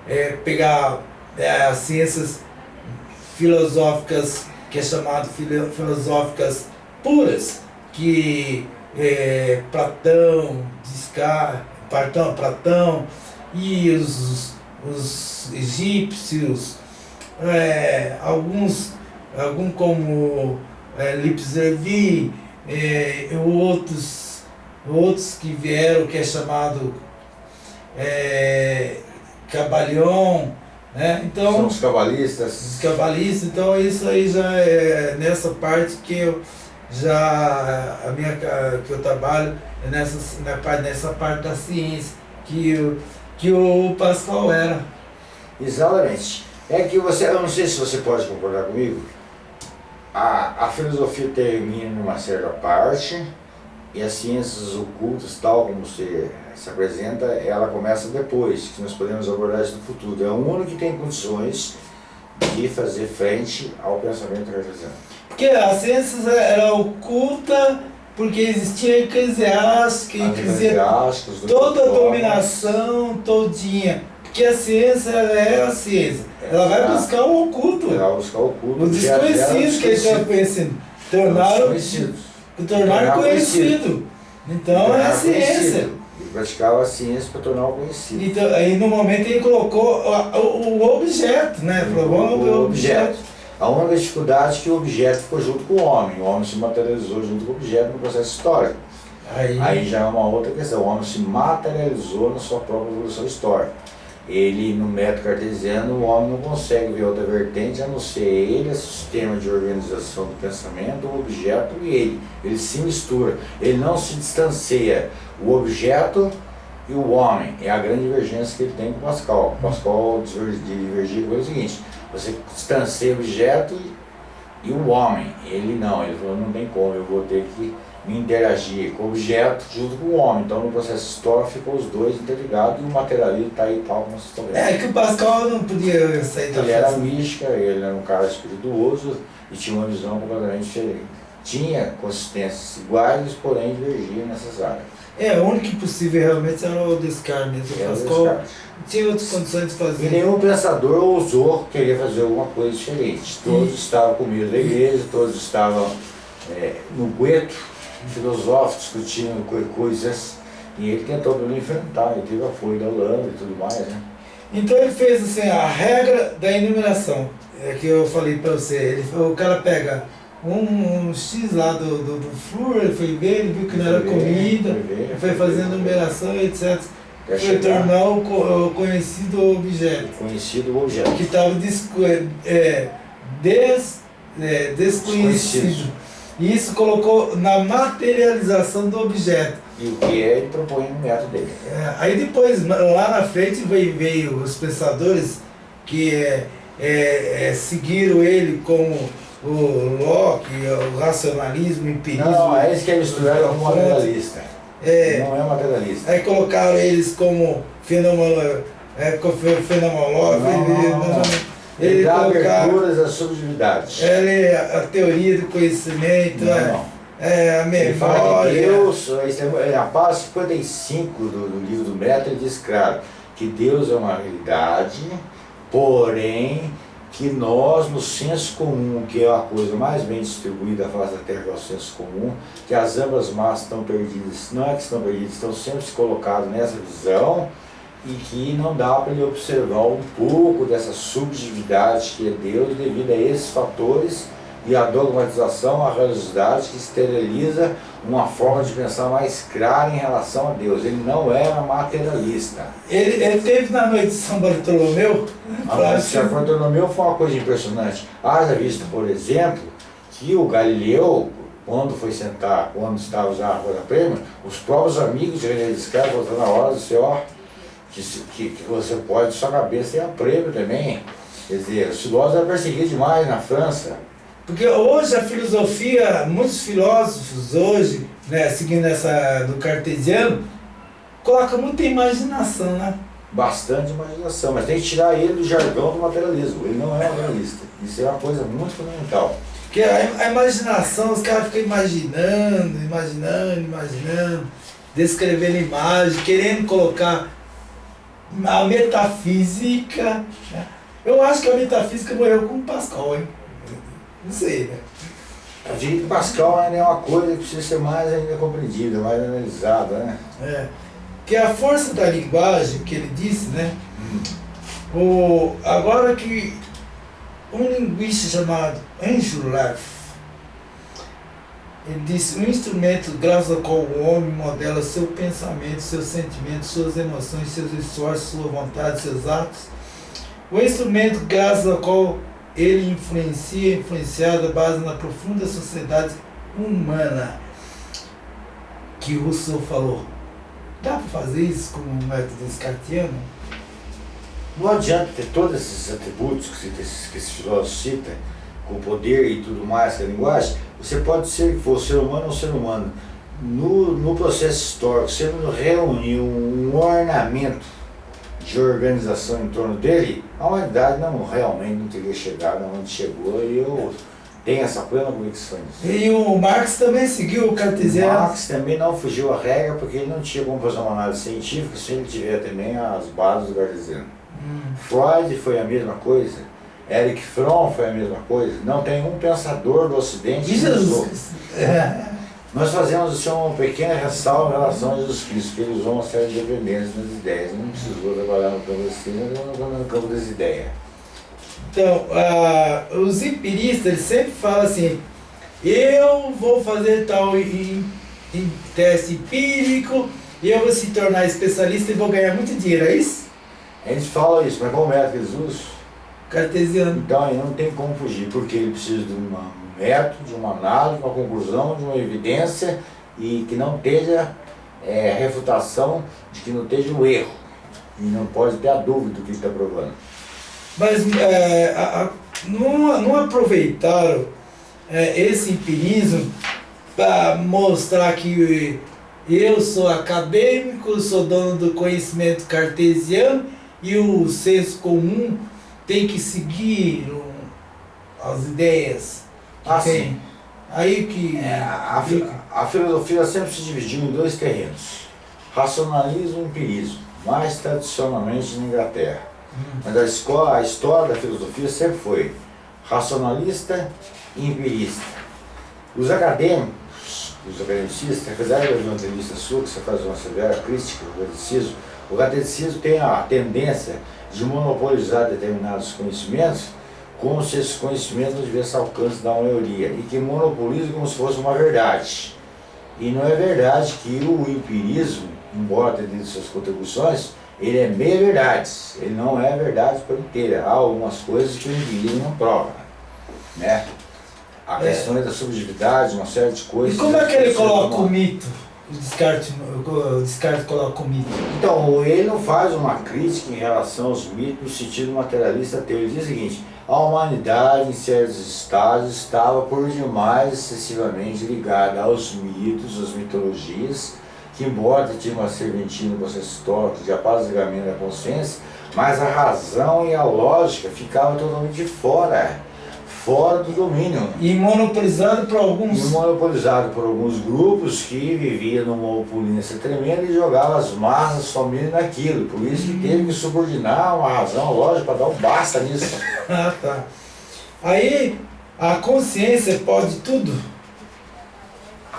é, pegar é, as ciências filosóficas, que é chamado filo- filosóficas puras, que é, Platão, Descartes, Platão, Platão e os, os egípcios, é, alguns, algum como é, Lipes Levi, é, outros, outros que vieram, que é chamado é, Cabalion, né? Então, São os cabalistas. os cabalistas, então isso aí já é nessa parte que eu já a minha que eu trabalho é nessa na parte nessa parte da ciência que o que o Pascal era. Exatamente. É que você, eu não sei se você pode concordar comigo, a, a filosofia termina numa certa parte e as ciências ocultas, tal como você se apresenta, ela começa depois, que nós podemos abordar isso no futuro. É o único que tem condições de fazer frente ao pensamento cartesiano. Porque a ciência era oculta porque existia eclesiástica, do toda a dominação todinha. Porque a ciência ela é a ciência. Ela vai buscar o oculto. Ela vai buscar o oculto. Era desconhecidos que eles estavam desconhecido. conhecendo. Tornaram, Desconhecidos. tornaram Tornar conhecido. Então é a Tornar ciência. Ele praticava a ciência para tornar o conhecido. Então, aí no momento ele colocou o, o- o objeto, né? Falou, vamos o o objeto. A única dificuldade é que o objeto ficou junto com o homem. O homem se materializou junto com o objeto no processo histórico. Aí, Aí já é uma outra questão. O homem se materializou na sua própria evolução histórica. Ele, no método cartesiano, o homem não consegue ver outra vertente a não ser ele, é sistema de organização do pensamento, o objeto e ele. Ele se mistura. Ele não se distancia. O objeto e o homem. É a grande divergência que ele tem com o Pascal. O Pascal divergia com ele o seguinte, você distancia o objeto e, o homem. Ele não, ele falou, não tem como, eu vou ter que me interagir com o objeto junto com o homem. Então no processo histórico ficou os dois interligados e o materialismo está aí tal como vocês estão vendo. é que o Pascal não podia sair da Ele era mística, ele era um cara espirituoso e tinha uma visão completamente diferente. Tinha consistências iguais, porém divergia nessas áreas. É, o único impossível realmente era o mesmo. O Era o Pascal Descartes. tinha outras condições de E fazer. nenhum pensador ousou querer fazer alguma coisa diferente. Todos estavam com medo da igreja, todos estavam é, no gueto, filosóficos, discutindo co- coisas. E ele tentou enfrentar, ele teve apoio da Holanda e tudo mais, né? Então ele fez assim, a regra da iluminação, é que eu falei pra você, ele, o cara pega um, um X lá do, do, do flúor, ele foi ver, ele viu que não era Foi ver, comida, foi ver, foi foi fazendo ver. numeração, etc. Quer Foi chegar tornar o, co- o conhecido objeto, conhecido objeto. que estava é, des, é, desconhecido. Desconhecido. E isso colocou na materialização do objeto. E o que é, ele propõe no método dele. É, aí depois, lá na frente, veio, veio os pensadores que é, é, é, seguiram ele como o Locke, o racionalismo, o empirismo. Não, é isso que é misturado com Fonte. materialista. É, Não é materialista. aí colocaram eles como fenômeno, é, co- fe- fenomenológico. Não, ele- não, não. Ele Ele dá aberturas às subjetividades. ele, a teoria do conhecimento, Não, é, não. é, a Ele fala que memória. Deus, isso é- é a página 55 do, do livro do método, ele diz claro que Deus é uma realidade, porém que nós, no senso comum, que é a coisa mais bem distribuída da face da Terra, é o senso comum, que as ambas massas estão perdidas, não é que estão perdidas, estão sempre se colocadas nessa visão e que não dá para ele observar um pouco dessa subjetividade que é Deus devido a esses fatores e a dogmatização, a religiosidade que esteriliza uma forma de pensar mais clara em relação a Deus. Ele não era materialista. Ele, ele teve na noite de São Bartolomeu. A noite de São Bartolomeu foi uma coisa impressionante. Haja visto, por exemplo, que o Galileu, quando foi sentar, quando estava já na Rua Prêmio, os próprios amigos de René Descartes voltando na hora, disse, ó, que, que, que você pode, sua cabeça tem a prêmio também. Quer dizer, os filósofos eram perseguidos demais na França. Porque hoje a filosofia, muitos filósofos hoje, né, seguindo essa do cartesiano, coloca muita imaginação, né? Bastante imaginação, mas tem que tirar ele do jargão do materialismo. Ele não é materialista. Isso é uma coisa muito fundamental. Porque a, imaginação, os caras ficam imaginando, imaginando, imaginando, descrevendo imagem, querendo colocar a metafísica. Né? Eu acho que a metafísica morreu com o Pascal, hein? Não sei, né? Diria que Pascal ainda é uma coisa que precisa ser mais ainda compreendida, mais analisada, né? É. Que a força da linguagem, que ele disse, né? O, agora que um linguista chamado Andrew Leff, ele disse, um instrumento graças ao qual o homem modela seu pensamento, seus sentimentos, suas emoções, seus esforços, sua vontade, seus atos. O instrumento graças ao qual ele influencia, influenciado base na profunda sociedade humana que Rousseau falou. Dá para fazer isso com o método descartiano? Não adianta ter todos esses atributos que, esse, que cita, com poder e tudo mais, a linguagem, você pode ser for ser humano ou ser humano. No, no processo histórico, você não reunir um ornamento de organização em torno dele, a humanidade não, realmente não teria chegado onde chegou e eu tenho essa plena convicção disso. E o Marx também seguiu o cartesiano? O Marx também não fugiu à regra porque ele não tinha como fazer uma análise científica se ele tiver também as bases do cartesiano. Hum. Freud foi a mesma coisa. Eric Fromm foi a mesma coisa. Não tem um pensador do Ocidente que usou. É. Nós fazemos assim, uma pequena ressalva em relação a Jesus Cristo, que ele usou uma série de dependências nas ideias. Não precisou trabalhar no campo das mas no campo das ideias. Então, uh, os empiristas eles sempre falam assim, eu vou fazer tal em, em teste empírico, eu vou se tornar especialista e vou ganhar muito dinheiro, é isso? A gente fala isso, mas qual método Jesus? Cartesiano. Então aí não tem como fugir, porque ele precisa de uma método, de uma análise, uma conclusão, de uma evidência e que não esteja é, refutação, de que não esteja o erro. E não pode ter a dúvida do que está provando. Mas é, a, a, não, não aproveitaram é, esse empirismo para mostrar que eu sou acadêmico, sou dono do conhecimento cartesiano e o senso comum tem que seguir as ideias ah, sim. Aí que. É, a, a, filosofia sempre se dividiu em dois terrenos: racionalismo e empirismo, mais tradicionalmente na Inglaterra. Hum. Mas a, escola, a história da filosofia sempre foi racionalista e empirista. Os acadêmicos, os academicistas, apesar de uma entrevista sua, que você faz uma severa crítica ao catolicismo, o catolicismo tem a tendência de monopolizar determinados conhecimentos como se esse conhecimento não tivesse alcance da maioria e que monopoliza como se fosse uma verdade. E não é verdade que o empirismo, embora tenha tido suas contribuições, ele é meia verdade, ele não é verdade por inteira. Há algumas coisas que o empirismo não prova. Né? A é. questão é da subjetividade, uma série de coisas. E como é que ele coloca o mito? O Descartes, o Descartes coloca o mito. Então, ele não faz uma crítica em relação aos mitos no sentido materialista teu. Ele diz o seguinte, a humanidade, em certos estágios, estava por demais excessivamente ligada aos mitos, às mitologias, que embora tinha uma serventia no processo histórico de apaziguamento da consciência, mas a razão e a lógica ficavam totalmente fora, fora do domínio. E monopolizado por alguns... E monopolizado por alguns grupos que viviam numa opulência tremenda e jogavam as massas somente naquilo. Por isso que teve que subordinar uma razão lógica para dar um basta nisso. Ah, tá. Aí, a consciência pode tudo?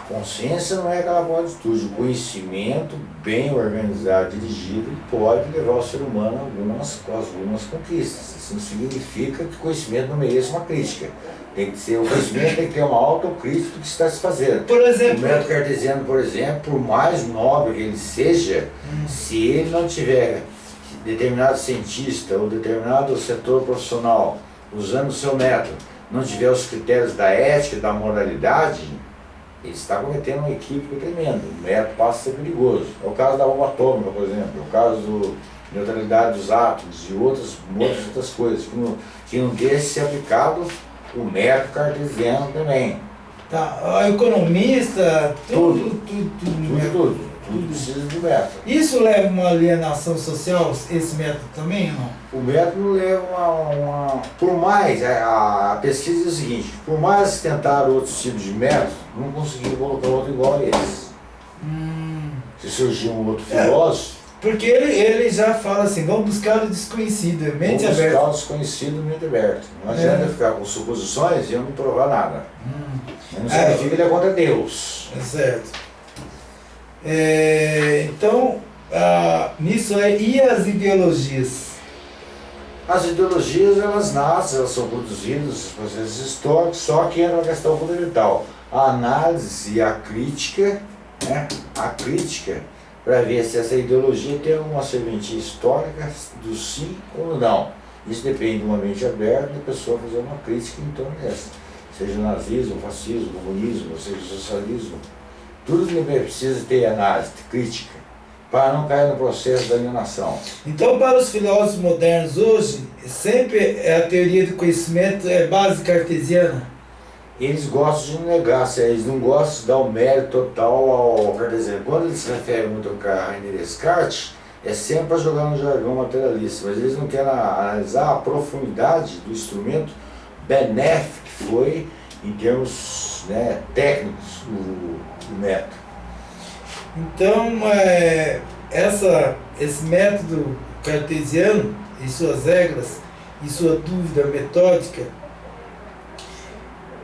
Consciência não é aquela tudo. O conhecimento bem organizado, dirigido, pode levar o ser humano a algumas, algumas conquistas. Isso não significa que o conhecimento não mereça uma crítica. Tem que ser, o conhecimento tem que ter uma autocrítica do que está se fazendo. Por exemplo, O método cartesiano, por exemplo, por mais nobre que ele seja, se ele não tiver determinado cientista ou determinado setor profissional usando o seu método, não tiver os critérios da ética da moralidade, ele está cometendo um equívoco tremendo. O método passa a ser perigoso. É o caso da bomba atômica, por exemplo, é o caso da neutralidade dos átomos e outras, muitas outras coisas, que não, que não deixa de ser aplicado o método cartesiano também. tá, a economista, tudo, tudo, tudo, Tudo, né? tudo, tudo precisa de método. Isso leva a uma alienação social, esse método também ou não? O método leva uma, uma- Por mais, a, a pesquisa diz o seguinte, por mais tentar outros tipos de método, não conseguiram colocar outro igual a eles. Hum, Se surgir um outro É. filósofo, porque ele, ele já fala assim, vamos buscar o desconhecido, é mente vamos buscar aberta. o desconhecido mente aberta. Não É. adianta ficar com suposições e eu não provar nada. Hum, Não É. significa que ele é contra Deus. é certo. É, então, ah, nisso é, e as ideologias? As ideologias, elas nascem, elas são produzidas, processos históricos, só que é uma questão fundamental. A análise e a crítica, né? A crítica, para ver se essa ideologia tem alguma serventia histórica do sim ou não. Isso depende de uma mente aberta da pessoa fazer uma crítica em torno dessa. Seja nazismo, fascismo, comunismo, seja socialismo. Tudo que precisa ter análise, crítica, para não cair no processo da alienação. Então, para os filósofos modernos hoje, sempre é a teoria do conhecimento é base cartesiana. Eles gostam de negar, se eles não gostam de dar o mérito total ao cartesiano. Quando eles se referem muito ao René Descartes, é sempre para jogar no jargão materialista, mas eles não querem analisar a profundidade do instrumento benéfico que foi, em termos né, técnicos, o, o método. Então, é, essa, esse método cartesiano e suas regras e sua dúvida metódica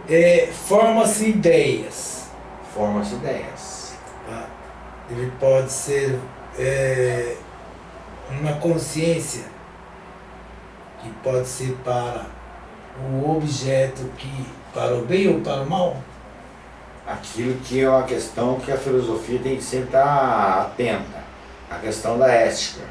é, forma-se ideias. Forma-se ideias. tá? Ele pode ser é, uma consciência que pode ser para o objeto que para o bem ou para o mal. Aquilo que é uma questão que a filosofia tem que sempre estar atenta, a questão da ética.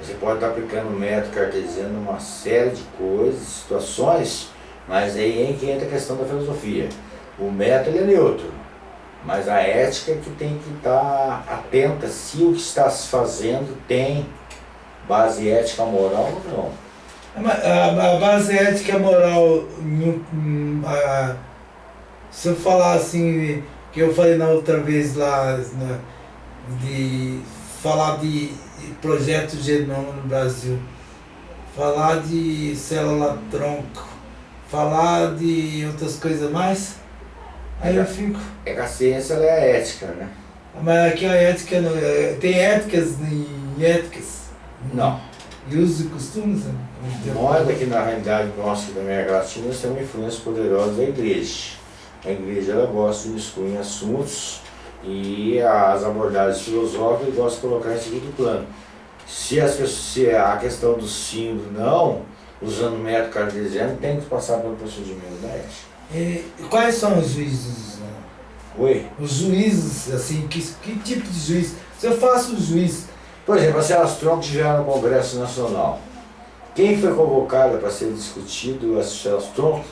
Você pode estar aplicando o método cartesiano numa série de coisas, situações, mas aí é em que entra a questão da filosofia. O método é neutro, mas a ética é que tem que estar atenta se o que está se fazendo tem base ética moral ou não. A, base ética moral, em- a- se eu falar assim, que eu falei na outra vez lá, na- de falar de projeto genoma no Brasil, falar de célula-tronco, falar de outras coisas mais, aí eu fico. É que a ciência é a ética, né? Mas aqui a ética não, é- tem éticas e éticas. Não. E usos e costumes. né? Nós aqui na realidade nossa da América Latina temos uma influência poderosa da igreja. A igreja ela gosta de excluir assuntos e as abordagens filosóficas gostam de colocar em segundo plano. Se, as se a questão do sim do não, usando o método cartesiano, tem que passar pelo procedimento da ética. E quais são os juízes? né? Oi? Os juízes, assim, que, que tipo de juiz? Se eu faço o juiz, Por exemplo, a Celas Tronco estiver no Congresso Nacional. Quem foi convocado para ser discutido as Celas Tronco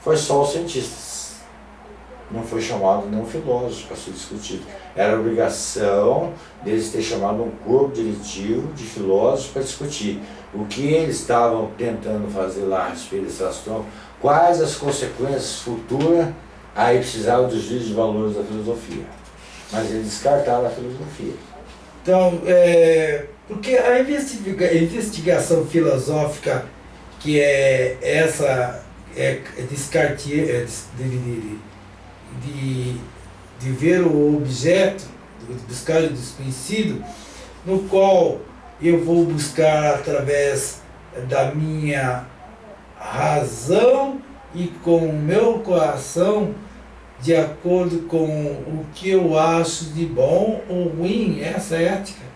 foi só os cientistas. Não foi chamado nenhum filósofo para ser discutido. Era obrigação deles ter chamado um corpo diretivo de filósofos para discutir o que eles estavam tentando fazer lá a respeito quais as consequências futuras, aí precisava dos juízes de valores da filosofia. Mas eles descartaram a filosofia. então, é, porque a investiga- investigação filosófica, que é essa, é, é Descartes, é de, de, de, de ver o objeto, de buscar o desconhecido, no qual eu vou buscar através da minha razão e com o meu coração de acordo com o que eu acho de bom ou ruim, essa é a ética.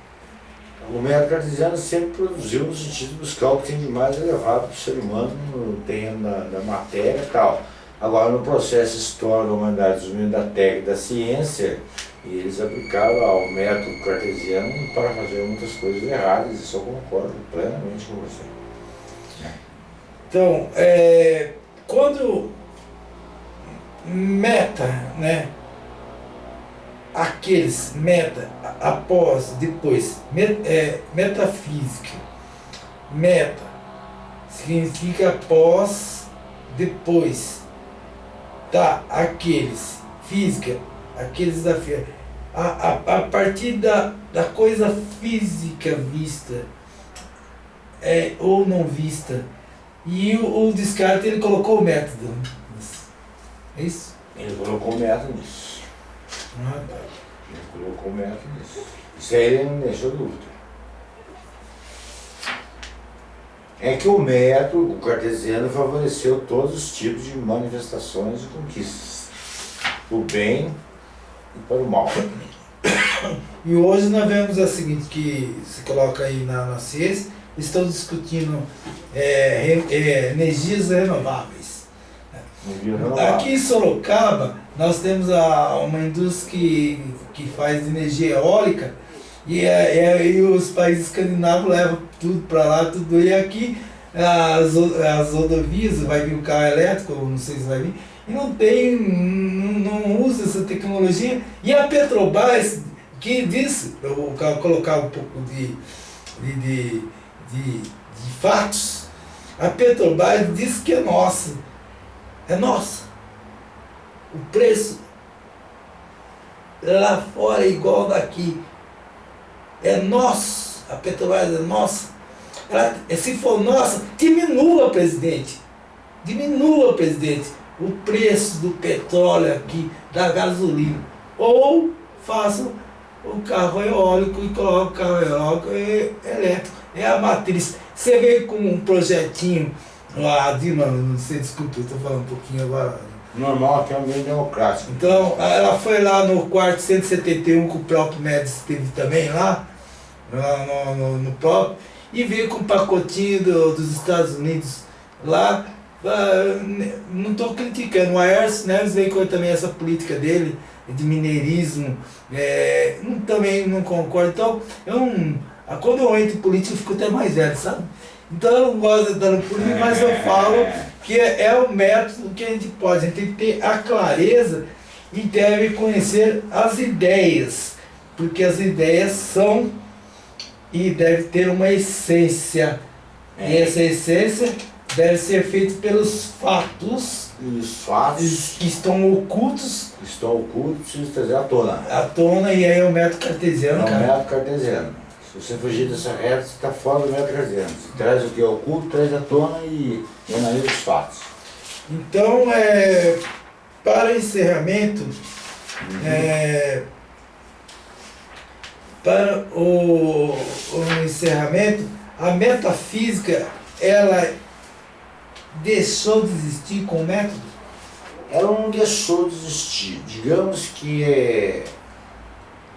O método cartesiano sempre produziu no sentido de buscar o que tem de mais elevado para o ser humano da, da matéria e tal. Agora, no processo histórico da humanidade, desenvolvimento da técnica da ciência, eles aplicaram ao método cartesiano para fazer muitas coisas erradas, isso eu concordo plenamente com você. Então, é, quando meta, né? Aqueles meta, após, depois, met, é, metafísica, meta, significa após, depois, tá? Aqueles, física, aqueles desafios. A, a, a partir da, da coisa física vista, é, ou não vista, e o, o Descartes ele colocou o método. É isso? Ele colocou o método nisso. Ah, tá. Ele colocou o método nisso. Isso aí ele não deixou dúvida. É que o método, o cartesiano, favoreceu todos os tipos de manifestações e conquistas. O bem e para o mal. E hoje nós vemos a seguinte, que se coloca aí na, na ciência, estão discutindo é, re- é, energias renováveis. Aqui em Sorocaba, nós temos a, uma indústria que, que faz energia eólica e, é, é, e os países escandinavos levam tudo para lá, tudo. E aqui as, as rodovias, vai vir o carro elétrico, não sei se vai vir, e não tem, não, não usa essa tecnologia. E a Petrobras, que disse, eu vou colocar um pouco de, de, de, de, de fatos, a Petrobras disse que é nossa. É nossa. O preço lá fora é igual daqui. É nosso. A Petrobras é nossa. Ela, se for nossa, diminua, presidente. Diminua, presidente, o preço do petróleo aqui, da gasolina. Ou faça o carro eólico e coloca o carro eólico e elétrico. É a matriz. Você veio com um projetinho lá, Dima, não sei, desculpa, eu estou falando um pouquinho agora. Normal que é um meio democrático. Então, ela foi lá no quarto 171 que o próprio Médici esteve também lá no, no, no próprio, e veio com um pacotinho do- dos Estados Unidos lá. ah, não estou criticando, o Aécio Neves veio com também essa política dele, de mineirismo, é, não- também não concordo. Então, eu ah, quando eu entro em política, eu fico até mais velho, sabe? Então eu não gosto de entrar no política, mas eu falo que é, é o método que a gente pode, a gente tem que ter a clareza e deve conhecer as ideias, porque as ideias são e deve ter uma essência. E essa essência deve ser feita pelos fatos E os fatos que estão ocultos que estão ocultos precisam trazer à tona. à tona, e aí é o método cartesiano, É o cara. método cartesiano. Se você fugir dessa reta, você está fora do método cartesiano. Você traz o que é oculto, traz à tona e e analisa os fatos. Então, é, para encerramento, é, para o, o encerramento, a metafísica, ela deixou de existir com o método? Ela não deixou de existir. Digamos que é,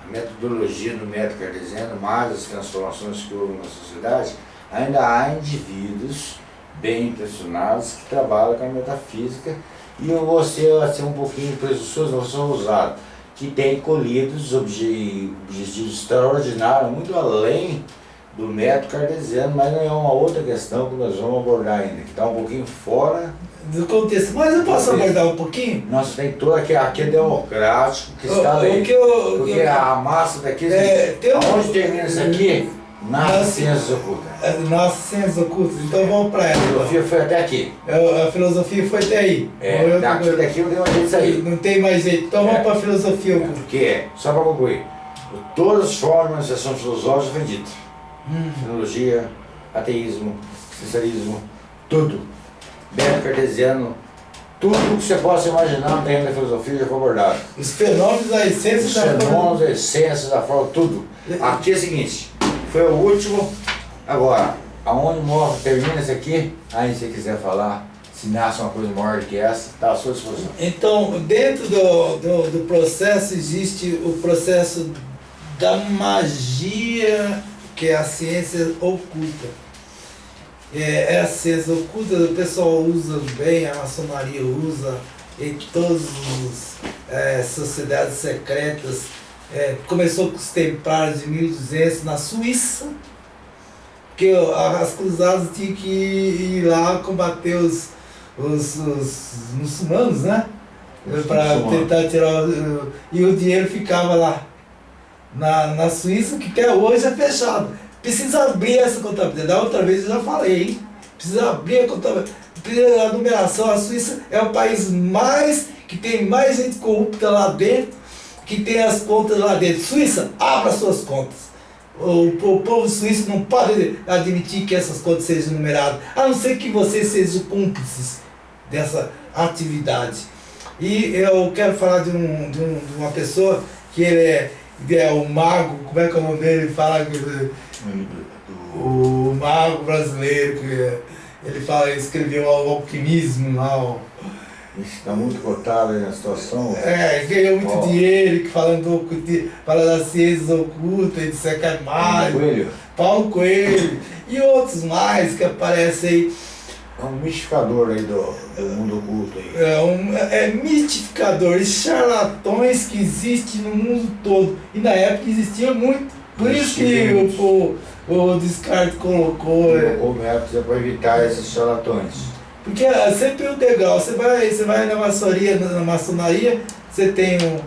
a metodologia do método cartesiano, mais as transformações que houve na sociedade, ainda há indivíduos bem intencionados que trabalham com a metafísica e eu vou ser, assim, um pouquinho presunçoso, não sou ousado, que tem colhido os obje- objetivos extraordinários, muito além do método cartesiano, mas não é uma outra questão que nós vamos abordar ainda, que está um pouquinho fora Do contexto. Mas eu posso abordar um pouquinho? nós tem toda aqui, aqui é democrático, que está O- o aí. que eu- o que Porque eu- a massa daqui, É, tem um- onde termina isso aqui, ciências ocultas. É, ciências ocultas, então vamos para A ela. filosofia foi até aqui. É, A filosofia foi até aí. É, eu- daqui daqui não tem mais jeito de sair. Não tem mais jeito. Então É. vamos para a filosofia oculta. Porque, só para concluir, todas as formas de manifestação filosófica foi dito. Hum. Filologia, ateísmo, existencialismo, tudo. Método cartesiano, tudo que você possa imaginar no terreno da filosofia já foi abordado. Os fenômenos, a essência Os da fenômenos, a essência da forma, tudo. Aqui é o seguinte, foi o último, agora, aonde morre, termina esse aqui, aí se quiser falar, se nasce uma coisa maior que essa, está à sua disposição. Então, dentro do, do, do processo existe o processo da magia, que é a ciência oculta. É, é a ciência oculta, o pessoal usa bem, a maçonaria usa, e que todas as é, sociedades secretas é, começou com os templários de 1200 na Suíça, que as cruzadas tinham que ir lá combater os, os, os muçulmanos, né? Para tentar tirar. O, e o dinheiro ficava lá, na, na Suíça, que até hoje é fechado. Precisa abrir essa contabilidade. Da outra vez eu já falei, hein? Precisa abrir a contabilidade. Precisa a numeração. A Suíça é o país mais que tem mais gente corrupta lá dentro, que tem as contas lá dentro. Suíça, abra suas contas. O, o povo suíço não pode admitir que essas contas sejam numeradas, a não ser que vocês sejam cúmplices dessa atividade. E eu quero falar de, um, de, um, de uma pessoa que ele é, é o mago, como é que é o nome dele? Ele fala que, o mago brasileiro, que ele fala, escreveu o alquimismo lá, Está muito cotado aí na situação. É, ganhou muito dinheiro, que falando fala das ciências ocultas, de mais. Paulo Coelho. Paulo Coelho. E outros mais que aparecem aí. É um mistificador aí do, do mundo oculto aí. É, um, é mistificadores, charlatões que existem no mundo todo. E na época existia muito. Por isso que o, o, o Descartes colocou. Colocou métodos para evitar esses charlatões. Porque é sempre o degrau, você vai, você vai na maçonaria, na maçonaria, você tem um,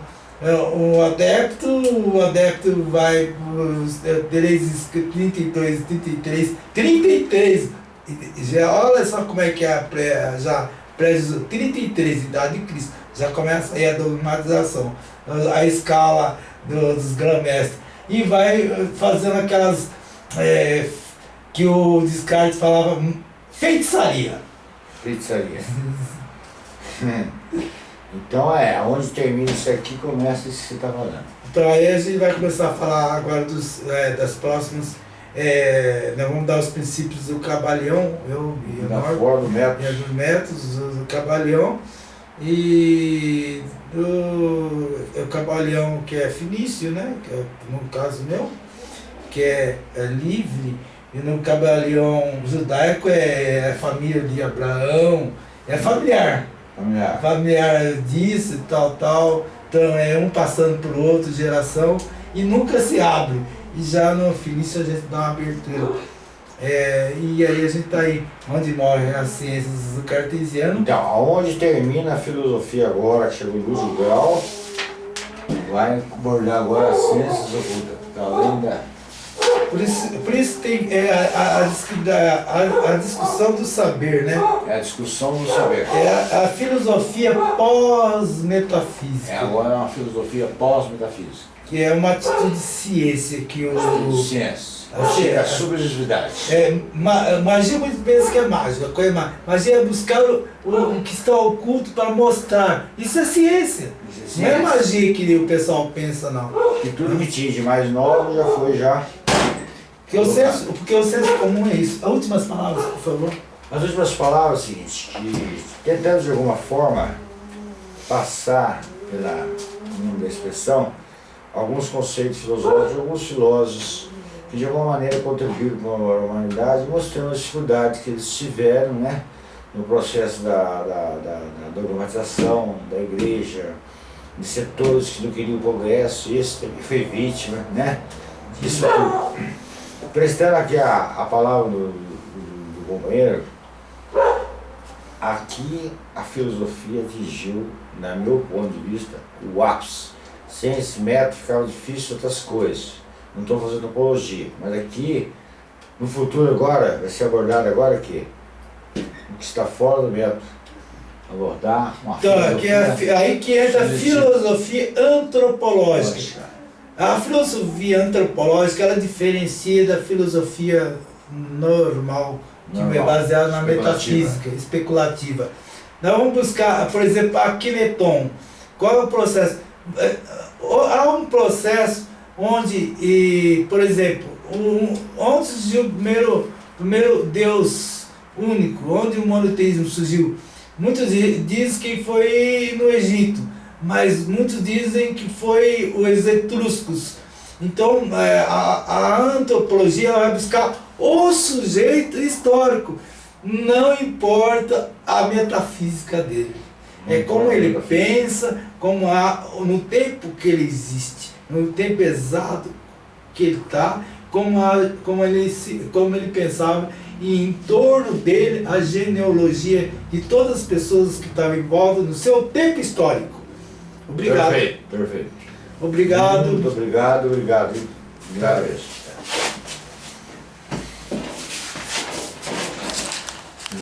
é, um adepto, o adepto vai desde 32, 33, 33, já, olha só como é que é a pré, já pré 33, idade de Cristo, já começa aí a dogmatização, a escala do, dos grã-mestres, e vai fazendo aquelas é, que o Descartes falava feitiçaria. Pizzaria. então é, onde termina isso aqui começa isso que você está falando. Então aí a gente vai começar a falar agora dos, é, das próximas. É, nós vamos dar os princípios do Cabalião, eu e forma. É, dos métodos do Cabalião. E do, o Cabalião que é finício, né? Que é, no caso meu, que é, é livre e no cabalião judaico é, é família de Abraão, é familiar. Familiar. Familiar disso tal, tal. Então é um passando por outro, geração, e nunca se abre. E já no Felício a gente dá uma abertura. É, e aí a gente está aí, onde morrem as ciências do cartesiano. Então, aonde termina a filosofia agora, que chegou em Lúcio Grau, vai abordar agora as ciências ocultas, além da por isso, por isso tem é, a, a, a, discussão do saber, né? É a discussão do saber. É a, a filosofia pós-metafísica. É agora é uma filosofia pós-metafísica. Que é uma atitude de ciência que o. Ciência. A, a subjetividade. É, ma, magia muito pensa que é mágica. Coisa, magia é buscar o, o, o que está oculto para mostrar. Isso é ciência. Isso é ciência. Não é magia que o pessoal pensa, não. E tudo que tinha de mais novo já foi já porque o, senso, porque o senso comum é isso. As últimas palavras, por favor. As últimas palavras é o seguinte, que tentando de alguma forma passar pela da expressão alguns conceitos filosóficos alguns filósofos que de alguma maneira contribuíram para a humanidade, mostrando as dificuldades que eles tiveram né, no processo da, da, da, da dogmatização da igreja, de setores que não queriam o progresso, esse também foi vítima, né? Isso tudo prestando aqui a, a palavra do, do, do companheiro, aqui a filosofia atingiu, na meu ponto de vista, o ápice. Sem esse método ficava difícil outras coisas. Não estou fazendo apologia, mas aqui, no futuro agora, vai ser abordado agora aqui, o que está fora do método. Abordar uma então, filosofia. É, aí que entra a filosofia antropológica. A filosofia antropológica ela diferencia da filosofia normal, que é normal. é baseada na metafísica, especulativa. Nós vamos buscar, por exemplo, a Kineton. Qual é o processo? É, há um processo onde, e, por exemplo, um, onde surgiu o primeiro, primeiro Deus único, onde o monoteísmo surgiu? Muitos dizem que foi no Egito mas muitos dizem que foi os etruscos. Então é, a, a antropologia vai buscar o sujeito histórico, não importa a metafísica dele. É como ele pensa, como há, no tempo que ele existe, no tempo exato que ele está, como, a, como, ele, como ele pensava, e em torno dele a genealogia de todas as pessoas que estavam em volta no seu tempo histórico. Obrigado. Perfeito, perfeito. Obrigado. Muito obrigado, obrigado. Obrigado.